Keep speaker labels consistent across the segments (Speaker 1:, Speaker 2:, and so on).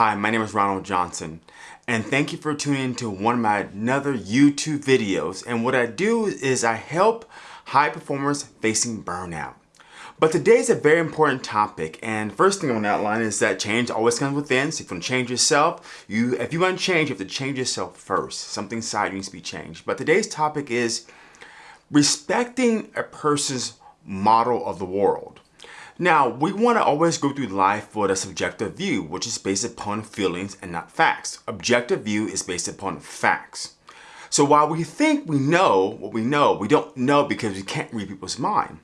Speaker 1: Hi, my name is Ronald Johnson and thank you for tuning in to one of my another YouTube videos. And what I do is I help high performers facing burnout. But today is a very important topic and first thing I want to outline is that change always comes within. So if you want to change yourself, you if you want to change, you have to change yourself first. Something inside needs to be changed. But today's topic is respecting a person's model of the world. Now, we want to always go through life with a subjective view, which is based upon feelings and not facts. Objective view is based upon facts. So while we think we know what we know, we don't know because we can't read people's mind.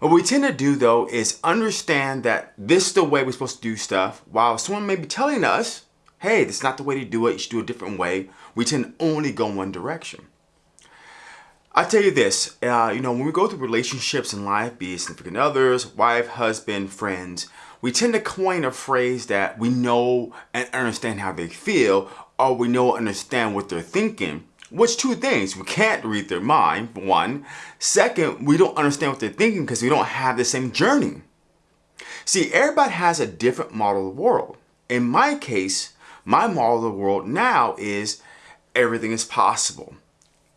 Speaker 1: What we tend to do though is understand that this is the way we're supposed to do stuff while someone may be telling us, hey, this is not the way to do it, you should do it a different way. We tend to only go one direction. I tell you this, uh, you know, when we go through relationships in life, be it significant others, wife, husband, friends, we tend to coin a phrase that we know and understand how they feel, or we know and understand what they're thinking. Which two things, we can't read their mind, one. Second, we don't understand what they're thinking because we don't have the same journey. See, everybody has a different model of the world. In my case, my model of the world now is everything is possible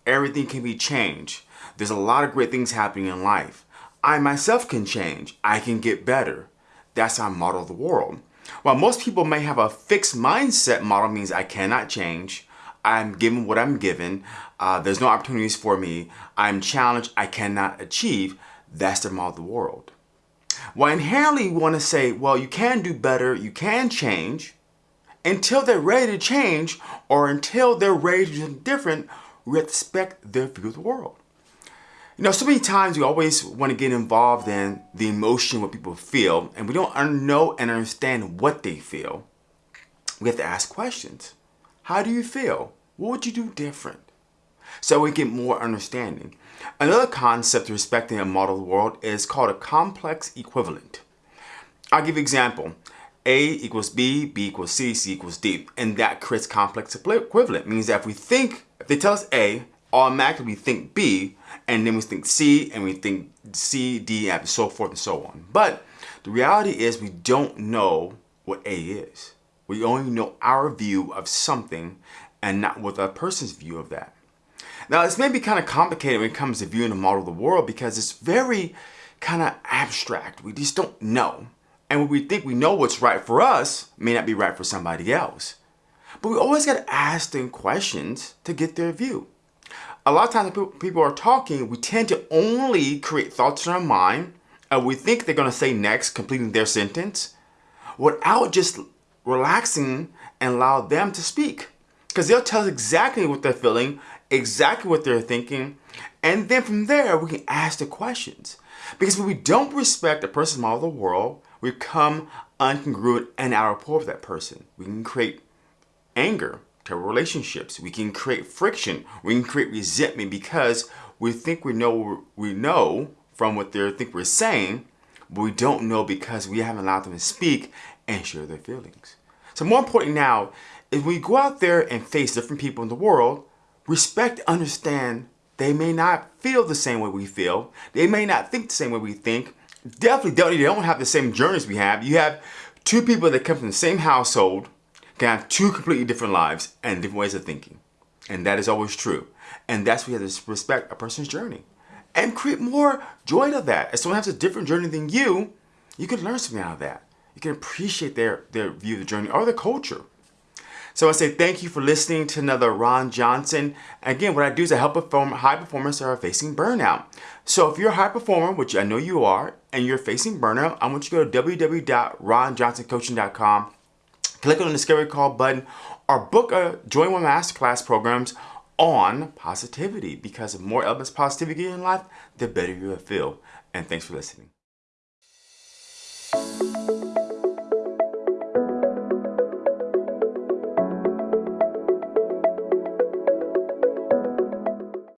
Speaker 1: everything can be changed. There's a lot of great things happening in life. I myself can change. I can get better. That's how I model the world. While most people may have a fixed mindset model means I cannot change, I'm given what I'm given, uh, there's no opportunities for me, I'm challenged, I cannot achieve, that's their model of the world. While inherently we want to say, well, you can do better, you can change, until they're ready to change or until they're ready to do different, respect their view of the world. You know, so many times we always want to get involved in the emotion what people feel, and we don't know and understand what they feel. We have to ask questions. How do you feel? What would you do different? So we get more understanding. Another concept respecting a model world is called a complex equivalent. I'll give you an example. A equals B, B equals C, C equals D. And that creates complex equivalent. Means that if we think they tell us A, automatically we think B, and then we think C, and we think C, D, and so forth and so on. But the reality is we don't know what A is. We only know our view of something and not what the person's view of that. Now, this may be kind of complicated when it comes to viewing the model of the world because it's very kind of abstract. We just don't know. And when we think we know what's right for us may not be right for somebody else. But we always got to ask them questions to get their view. A lot of times when people are talking, we tend to only create thoughts in our mind and we think they're going to say next, completing their sentence, without just relaxing and allow them to speak. Because they'll tell us exactly what they're feeling, exactly what they're thinking, and then from there we can ask the questions. Because when we don't respect a person's model of the world, we become uncongruent and out of rapport with that person. We can create anger to relationships. We can create friction. We can create resentment because we think we know we know from what they think we're saying, but we don't know because we haven't allowed them to speak and share their feelings. So more important now is we go out there and face different people in the world, respect, understand they may not feel the same way we feel. They may not think the same way we think. Definitely don't, they don't have the same journeys we have. You have two people that come from the same household, can have two completely different lives and different ways of thinking. And that is always true. And that's why you have to respect a person's journey. And create more joy to that. If someone has a different journey than you, you can learn something out of that. You can appreciate their, their view of the journey or the culture. So I say thank you for listening to another Ron Johnson. Again, what I do is I help perform high performers that are facing burnout. So if you're a high performer, which I know you are, and you're facing burnout, I want you to go to www.ronjohnsoncoaching.com click on the Discovery Call button or book a Join One Masterclass programs on positivity because the more elements positivity in life, the better you will feel. And thanks for listening.